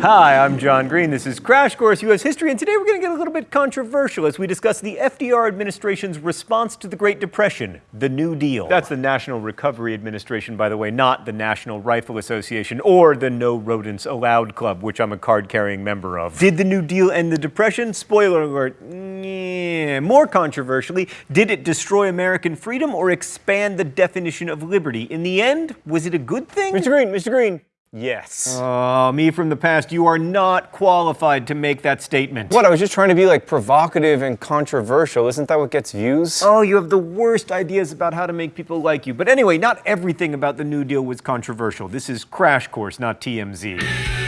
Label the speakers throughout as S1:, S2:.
S1: Hi, I'm John Green. This is Crash Course U.S. History, and today we're going to get a little bit controversial as we discuss the FDR administration's response to the Great Depression, the New Deal. That's the National Recovery Administration, by the way, not the National Rifle Association or the No Rodents Allowed Club, which I'm a card-carrying member of. Did the New Deal end the Depression? Spoiler alert, yeah. More controversially, did it destroy American freedom or expand the definition of liberty? In the end, was it a good thing?
S2: Mr. Green, Mr. Green,
S1: Yes. Oh, me from the past, you are not qualified to make that statement.
S2: What, I was just trying to be like provocative and controversial. Isn't that what gets views?
S1: Oh, you have the worst ideas about how to make people like you. But anyway, not everything about the New Deal was controversial. This is Crash Course, not TMZ.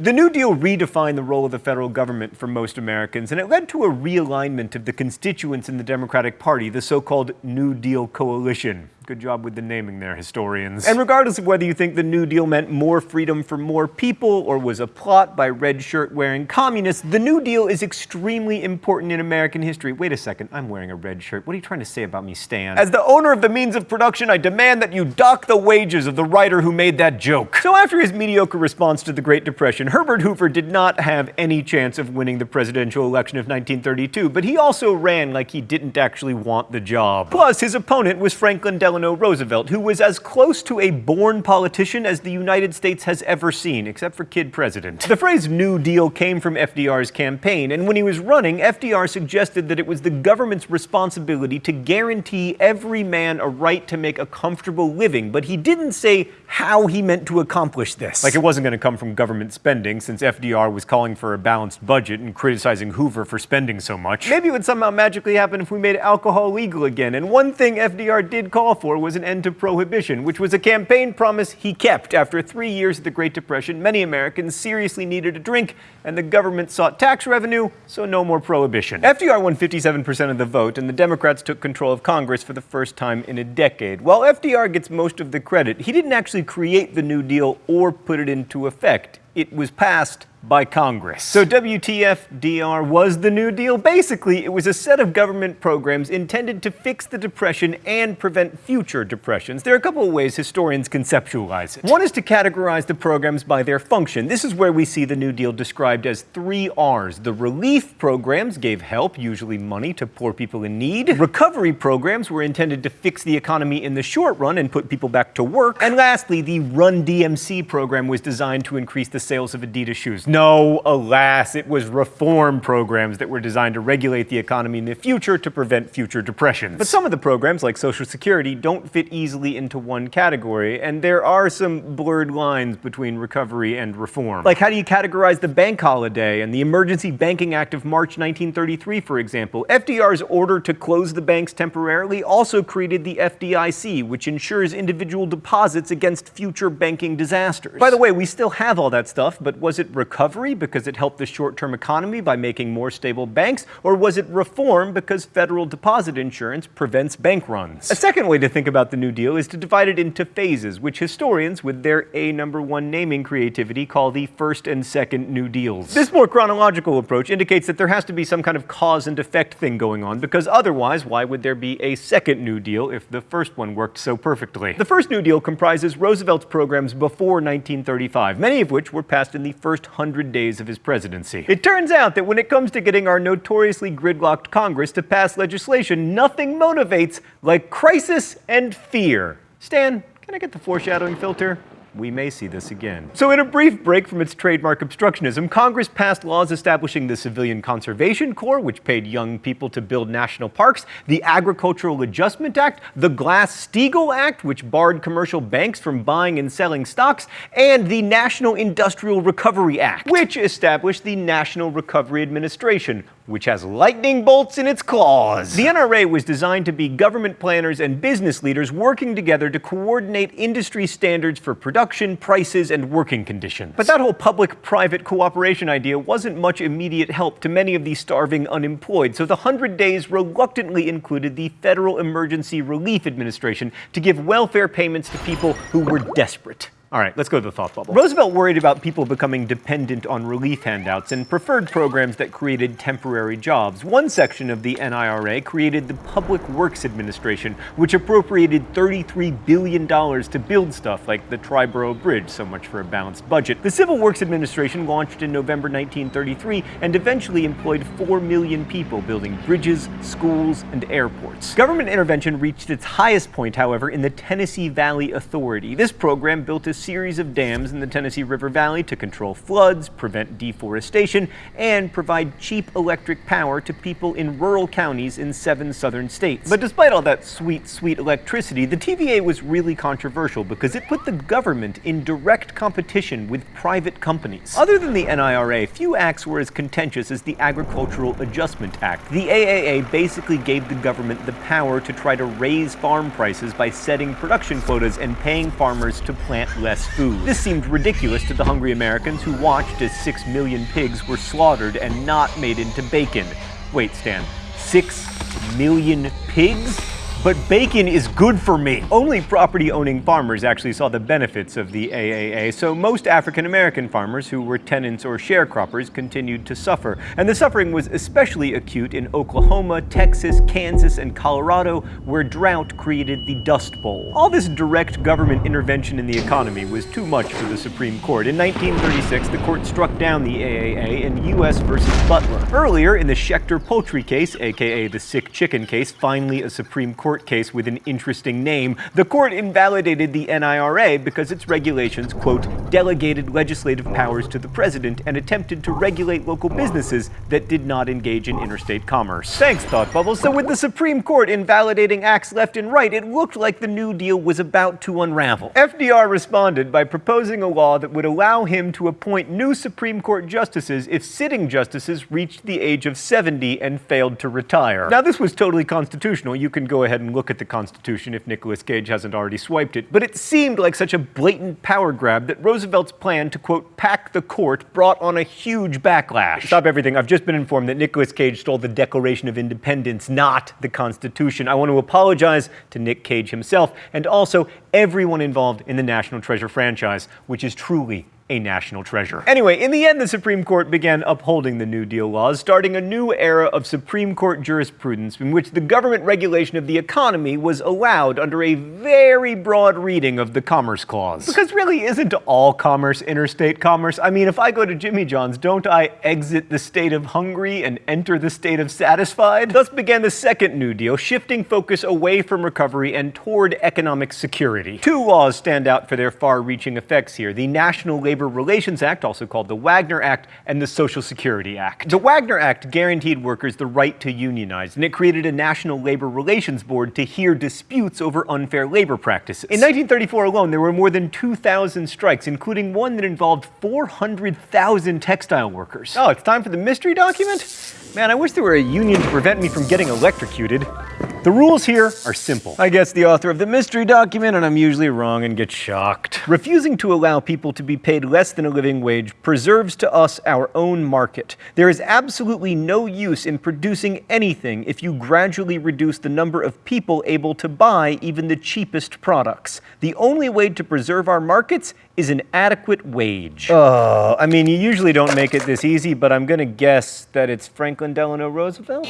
S1: The New Deal redefined the role of the federal government for most Americans, and it led to a realignment of the constituents in the Democratic Party, the so-called New Deal coalition. Good job with the naming there, historians. And regardless of whether you think the New Deal meant more freedom for more people or was a plot by red shirt wearing communists, the New Deal is extremely important in American history. Wait a second, I'm wearing a red shirt. What are you trying to say about me, Stan? As the owner of the means of production, I demand that you dock the wages of the writer who made that joke. So after his mediocre response to the Great Depression, Herbert Hoover did not have any chance of winning the presidential election of 1932, but he also ran like he didn't actually want the job. Plus, his opponent was Franklin Delano Delano Roosevelt, who was as close to a born politician as the United States has ever seen, except for kid president. The phrase New Deal came from FDR's campaign, and when he was running, FDR suggested that it was the government's responsibility to guarantee every man a right to make a comfortable living, but he didn't say how he meant to accomplish this. Like it wasn't going to come from government spending, since FDR was calling for a balanced budget and criticizing Hoover for spending so much. Maybe it would somehow magically happen if we made alcohol legal again, and one thing FDR did call for was an end to prohibition, which was a campaign promise he kept. After three years of the Great Depression, many Americans seriously needed a drink, and the government sought tax revenue, so no more prohibition. FDR won 57% of the vote, and the Democrats took control of Congress for the first time in a decade. While FDR gets most of the credit, he didn't actually create the New Deal or put it into effect. It was passed by Congress. So WTF-DR was the New Deal? Basically, it was a set of government programs intended to fix the Depression and prevent future depressions. There are a couple of ways historians conceptualize it. One is to categorize the programs by their function. This is where we see the New Deal described as three R's. The relief programs gave help, usually money, to poor people in need. Recovery programs were intended to fix the economy in the short run and put people back to work. And lastly, the Run DMC program was designed to increase the sales of Adidas shoes. No, alas, it was reform programs that were designed to regulate the economy in the future to prevent future depressions. But some of the programs, like Social Security, don't fit easily into one category, and there are some blurred lines between recovery and reform. Like how do you categorize the bank holiday and the Emergency Banking Act of March 1933, for example? FDR's order to close the banks temporarily also created the FDIC, which ensures individual deposits against future banking disasters. By the way, we still have all that stuff, but was it recovery because it helped the short-term economy by making more stable banks, or was it reform because federal deposit insurance prevents bank runs? A second way to think about the New Deal is to divide it into phases, which historians, with their A number one naming creativity, call the first and second New Deals. This more chronological approach indicates that there has to be some kind of cause and effect thing going on, because otherwise, why would there be a second New Deal if the first one worked so perfectly? The first New Deal comprises Roosevelt's programs before 1935, many of which were passed in the first 100 100 days of his presidency. It turns out that when it comes to getting our notoriously gridlocked Congress to pass legislation, nothing motivates like crisis and fear. Stan, can I get the foreshadowing filter? We may see this again. So in a brief break from its trademark obstructionism, Congress passed laws establishing the Civilian Conservation Corps, which paid young people to build national parks, the Agricultural Adjustment Act, the Glass-Steagall Act, which barred commercial banks from buying and selling stocks, and the National Industrial Recovery Act, which established the National Recovery Administration, which has lightning bolts in its claws. The NRA was designed to be government planners and business leaders working together to coordinate industry standards for production, prices, and working conditions. But that whole public-private cooperation idea wasn't much immediate help to many of the starving unemployed, so the 100 Days reluctantly included the Federal Emergency Relief Administration to give welfare payments to people who were desperate. All right, let's go to the thought bubble. Roosevelt worried about people becoming dependent on relief handouts and preferred programs that created temporary jobs. One section of the NIRA created the Public Works Administration, which appropriated $33 billion to build stuff like the Triborough Bridge, so much for a balanced budget. The Civil Works Administration launched in November 1933 and eventually employed 4 million people building bridges, schools, and airports. Government intervention reached its highest point, however, in the Tennessee Valley Authority. This program built a series of dams in the Tennessee River Valley to control floods, prevent deforestation, and provide cheap electric power to people in rural counties in seven southern states. But despite all that sweet, sweet electricity, the TVA was really controversial because it put the government in direct competition with private companies. Other than the NIRA, few acts were as contentious as the Agricultural Adjustment Act. The AAA basically gave the government the power to try to raise farm prices by setting production quotas and paying farmers to plant less less food. This seemed ridiculous to the hungry Americans who watched as six million pigs were slaughtered and not made into bacon. Wait, Stan, six million pigs? But bacon is good for me. Only property owning farmers actually saw the benefits of the AAA, so most African American farmers who were tenants or sharecroppers continued to suffer. And the suffering was especially acute in Oklahoma, Texas, Kansas, and Colorado, where drought created the Dust Bowl. All this direct government intervention in the economy was too much for the Supreme Court. In 1936, the court struck down the AAA in U.S. versus Butler. Earlier, in the Schechter Poultry case, aka the sick chicken case, finally a Supreme Court court case with an interesting name, the court invalidated the NIRA because its regulations, quote, delegated legislative powers to the president and attempted to regulate local businesses that did not engage in interstate commerce. Thanks, Thought Bubble. So with the Supreme Court invalidating acts left and right, it looked like the New Deal was about to unravel. FDR responded by proposing a law that would allow him to appoint new Supreme Court justices if sitting justices reached the age of 70 and failed to retire. Now, this was totally constitutional. You can go ahead ahead and look at the Constitution if Nicolas Cage hasn't already swiped it, but it seemed like such a blatant power grab that Roosevelt's plan to, quote, pack the court brought on a huge backlash. Stop everything. I've just been informed that Nicolas Cage stole the Declaration of Independence, not the Constitution. I want to apologize to Nick Cage himself and also everyone involved in the National Treasure franchise, which is truly a national treasure. Anyway, in the end, the Supreme Court began upholding the New Deal laws, starting a new era of Supreme Court jurisprudence in which the government regulation of the economy was allowed under a very broad reading of the Commerce Clause. Because really, isn't all commerce interstate commerce? I mean, if I go to Jimmy John's, don't I exit the state of hungry and enter the state of satisfied? Thus began the second New Deal, shifting focus away from recovery and toward economic security. Two laws stand out for their far-reaching effects here. The National Labor Labor Relations Act, also called the Wagner Act, and the Social Security Act. The Wagner Act guaranteed workers the right to unionize, and it created a National Labor Relations Board to hear disputes over unfair labor practices. In 1934 alone, there were more than 2,000 strikes, including one that involved 400,000 textile workers. Oh, it's time for the mystery document? Man, I wish there were a union to prevent me from getting electrocuted. The rules here are simple. I guess the author of the mystery document, and I'm usually wrong and get shocked. Refusing to allow people to be paid less than a living wage preserves to us our own market. There is absolutely no use in producing anything if you gradually reduce the number of people able to buy even the cheapest products. The only way to preserve our markets is an adequate wage. Oh, I mean, you usually don't make it this easy, but I'm gonna guess that it's Franklin Delano Roosevelt?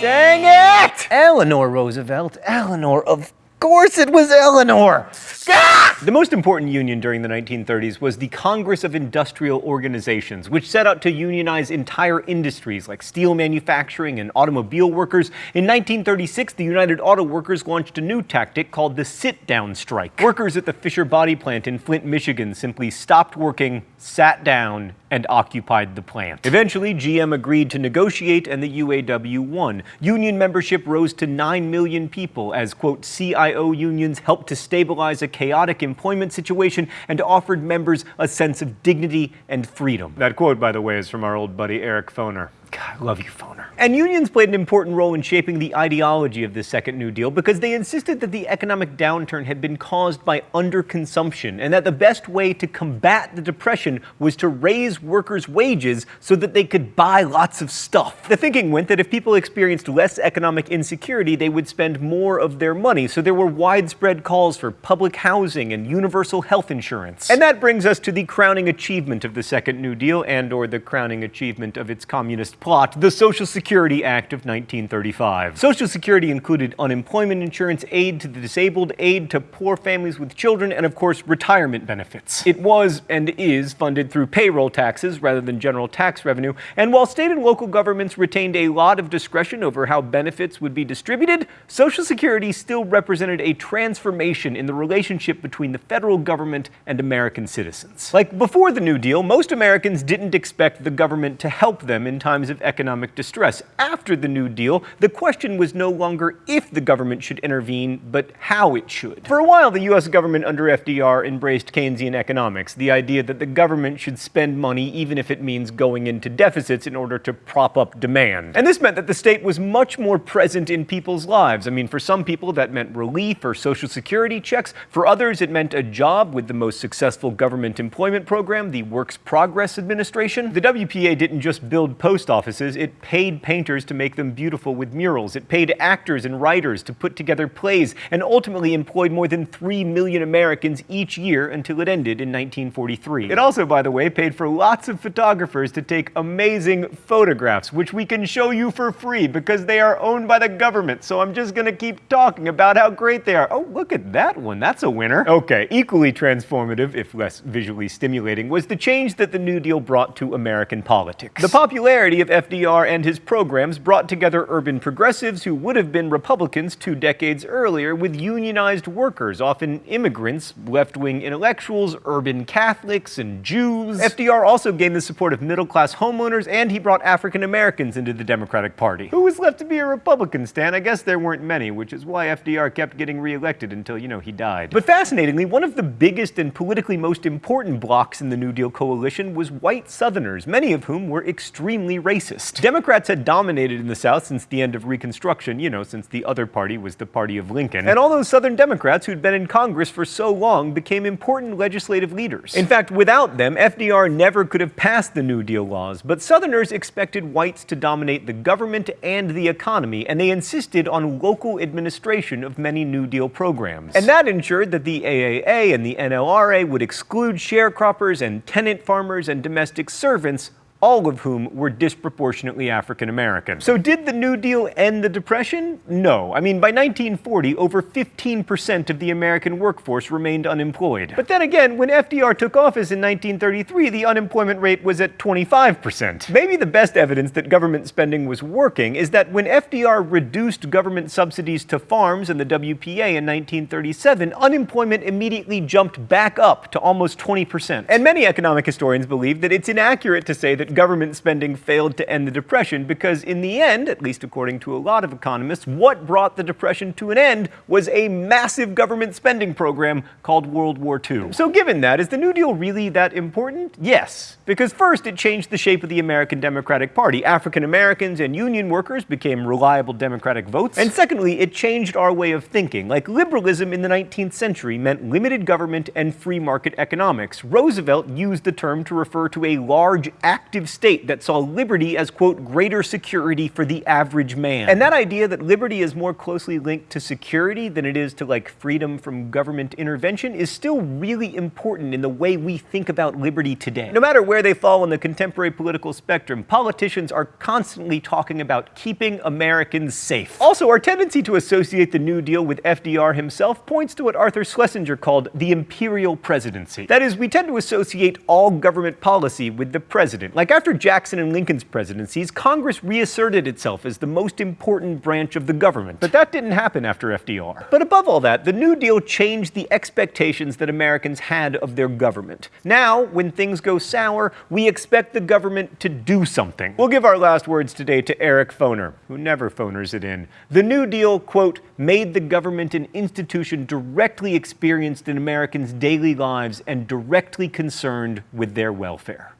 S1: Dang it! Eleanor Roosevelt. Eleanor, of course it was Eleanor. Ah! The most important union during the 1930s was the Congress of Industrial Organizations, which set out to unionize entire industries like steel manufacturing and automobile workers. In 1936, the United Auto Workers launched a new tactic called the sit-down strike. Workers at the Fisher Body plant in Flint, Michigan simply stopped working, sat down, and occupied the plant. Eventually, GM agreed to negotiate and the UAW won. Union membership rose to 9 million people as, quote, CIO unions helped to stabilize a chaotic employment situation and offered members a sense of dignity and freedom. That quote, by the way, is from our old buddy Eric Foner. God, I love you, Foner. And unions played an important role in shaping the ideology of the Second New Deal because they insisted that the economic downturn had been caused by underconsumption and that the best way to combat the depression was to raise workers' wages so that they could buy lots of stuff. The thinking went that if people experienced less economic insecurity, they would spend more of their money, so there were widespread calls for public housing and universal health insurance. And that brings us to the crowning achievement of the Second New Deal and or the crowning achievement of its communist plot, the Social Security Act of 1935. Social Security included unemployment insurance, aid to the disabled, aid to poor families with children, and of course, retirement benefits. It was and is funded through payroll taxes rather than general tax revenue, and while state and local governments retained a lot of discretion over how benefits would be distributed, Social Security still represented a transformation in the relationship between the federal government and American citizens. Like before the New Deal, most Americans didn't expect the government to help them in times of economic distress. After the New Deal, the question was no longer if the government should intervene, but how it should. For a while, the US government under FDR embraced Keynesian economics, the idea that the government should spend money even if it means going into deficits in order to prop up demand. And this meant that the state was much more present in people's lives. I mean, for some people, that meant relief or social security checks. For others, it meant a job with the most successful government employment program, the Works Progress Administration. The WPA didn't just build post offices, it paid painters to make them beautiful with murals. It paid actors and writers to put together plays, and ultimately employed more than 3 million Americans each year until it ended in 1943. It also, by the way, paid for lots of photographers to take amazing photographs, which we can show you for free because they are owned by the government. So I'm just gonna keep talking about how great they are. Oh, look at that one, that's a winner. Okay, equally transformative, if less visually stimulating, was the change that the New Deal brought to American politics. The popularity of FDR and his programs brought together urban progressives who would have been Republicans two decades earlier with unionized workers, often immigrants, left-wing intellectuals, urban Catholics, and Jews. FDR also gained the support of middle-class homeowners, and he brought African Americans into the Democratic Party. Who was left to be a Republican, Stan? I guess there weren't many, which is why FDR kept getting reelected until, you know, he died. But fascinatingly, one of the biggest and politically most important blocks in the New Deal coalition was white Southerners, many of whom were extremely racist. Democrats had dominated in the South since the end of Reconstruction, you know, since the other party was the party of Lincoln. And all those Southern Democrats who'd been in Congress for so long became important legislative leaders. In fact, without them, FDR never could have passed the New Deal laws, but Southerners expected whites to dominate the government and the economy, and they insisted on local administration of many New Deal programs. And that ensured that the AAA and the NLRA would exclude sharecroppers and tenant farmers and domestic servants all of whom were disproportionately African American. So did the New Deal end the Depression? No. I mean, by 1940, over 15% of the American workforce remained unemployed. But then again, when FDR took office in 1933, the unemployment rate was at 25%. Maybe the best evidence that government spending was working is that when FDR reduced government subsidies to farms and the WPA in 1937, unemployment immediately jumped back up to almost 20%. And many economic historians believe that it's inaccurate to say that government spending failed to end the Depression because in the end, at least according to a lot of economists, what brought the Depression to an end was a massive government spending program called World War II. So given that, is the New Deal really that important? Yes. Because first, it changed the shape of the American Democratic Party. African Americans and union workers became reliable Democratic votes. And secondly, it changed our way of thinking. Like liberalism in the 19th century meant limited government and free market economics. Roosevelt used the term to refer to a large active state that saw liberty as, quote, greater security for the average man. And that idea that liberty is more closely linked to security than it is to like freedom from government intervention is still really important in the way we think about liberty today. No matter where they fall on the contemporary political spectrum, politicians are constantly talking about keeping Americans safe. Also, our tendency to associate the New Deal with FDR himself points to what Arthur Schlesinger called the imperial presidency. That is, we tend to associate all government policy with the president. Like after Jackson and Lincoln's presidencies, Congress reasserted itself as the most important branch of the government. But that didn't happen after FDR. But above all that, the New Deal changed the expectations that Americans had of their government. Now, when things go sour, we expect the government to do something. We'll give our last words today to Eric Foner, who never phoners it in. The New Deal, quote, made the government an institution directly experienced in Americans' daily lives and directly concerned with their welfare.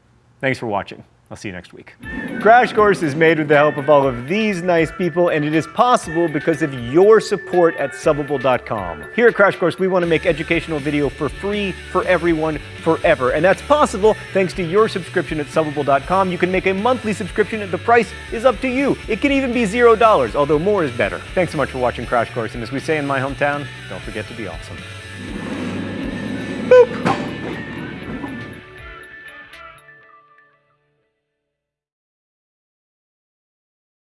S1: Thanks for watching. I'll see you next week. Crash Course is made with the help of all of these nice people, and it is possible because of your support at Subbable.com. Here at Crash Course, we want to make educational video for free for everyone forever, and that's possible thanks to your subscription at Subbable.com. You can make a monthly subscription, and the price is up to you. It can even be zero dollars, although more is better. Thanks so much for watching Crash Course, and as we say in my hometown, don't forget to be awesome.